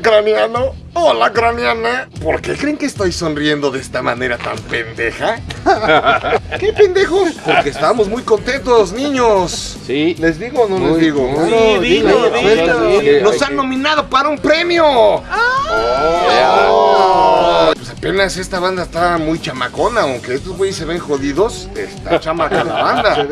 craniano. Hola, craniana. ¿Por qué creen que estoy sonriendo de esta manera tan pendeja? ¿Qué pendejos? Porque estamos muy contentos, niños. Sí. ¿Les digo o no les digo? Sí, dilo, dilo. Nos han nominado para un premio. Oh. Pues apenas esta banda está muy chamacona, aunque estos güeyes se ven jodidos, está chamaca la banda.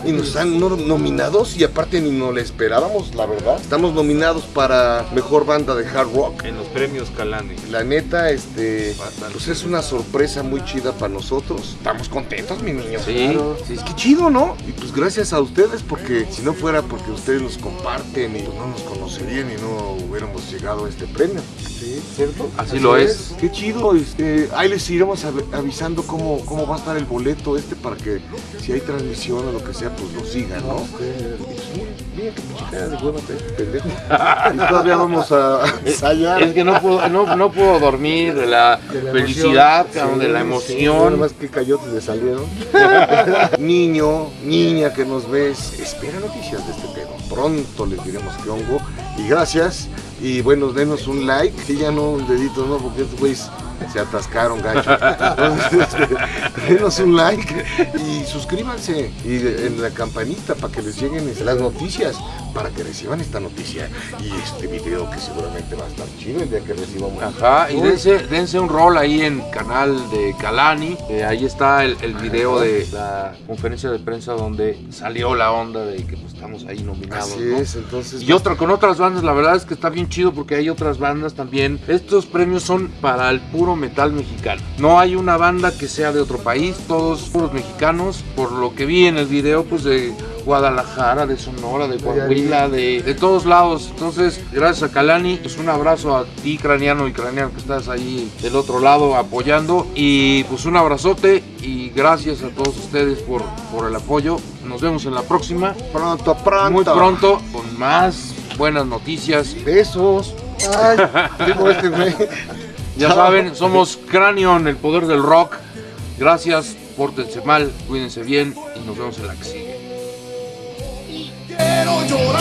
Y nos no- nominados y aparte ni nos lo esperábamos, la verdad. Estamos nominados para mejor banda de hard rock. En los premios Calani. La neta, este, Bastante. pues es una sorpresa muy chida para nosotros. Estamos contentos, mi niño. Sí, sí, Es que chido, ¿no? Y pues gracias a ustedes, porque si no fuera porque ustedes nos comparten y pues no nos conocerían y no hubiéramos llegado a este premio. Sí, ¿cierto? Así lo es. Qué chido, este, ahí les iremos av- avisando cómo, cómo va a estar el boleto este para que si hay transmisión o lo que sea, pues lo sigan, ¿no? Mira, qué de trae, pendejo. Y todavía vamos a ensayar. Es que no puedo, no, no puedo dormir de la, De la felicidad, emoción. de la Sí, nada emoción. más que cayotes le salieron. Niño, niña que nos ves, espera noticias de este pedo. Pronto les diremos qué hongo. Y gracias. Y bueno, denos un like. Sí, ya no un dedito, no, porque estos güeyes se atascaron, gacho. Este, denos un like y suscríbanse. Y en la campanita para que les lleguen las noticias. Para que reciban esta noticia y este video que seguramente va a estar chido el día que recibamos. Ajá, y dense, dense un rol ahí en canal de Kalani. eh, ahí está el, el video de la conferencia de prensa donde salió la onda de que pues, estamos ahí nominados. Así ¿no? es, entonces. Y otra con otras bandas, la verdad es que está bien chido porque hay otras bandas también. Estos premios son para el puro metal mexicano. No hay una banda que sea de otro país, todos puros mexicanos. Por lo que vi en el video, pues de Guadalajara, de Sonora, de Coahuila, de, de todos lados. Entonces, gracias a Kalani, pues un abrazo a ti, craniano y craniano, que estás ahí del otro lado apoyando. Y pues un abrazote y gracias a todos ustedes por, por el apoyo. Nos vemos en la próxima. Pronto, pronto. Muy pronto con más buenas noticias. Besos. Ay, digo este güey. Ya saben, somos Cranion, el poder del rock. Gracias, pórtense mal, cuídense bien y nos vemos en la que sigue. Quiero llorar,